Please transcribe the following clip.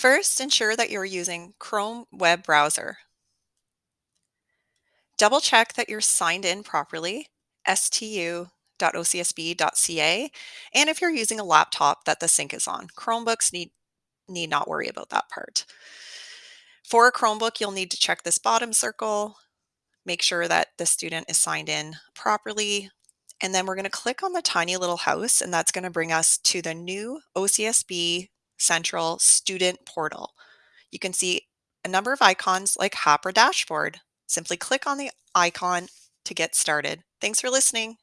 First, ensure that you're using Chrome web browser. Double check that you're signed in properly, stu.ocsb.ca, and if you're using a laptop that the sync is on. Chromebooks need, need not worry about that part. For a Chromebook, you'll need to check this bottom circle, make sure that the student is signed in properly, and then we're going to click on the tiny little house, and that's going to bring us to the new OCSB Central Student Portal. You can see a number of icons like Hopper Dashboard. Simply click on the icon to get started. Thanks for listening.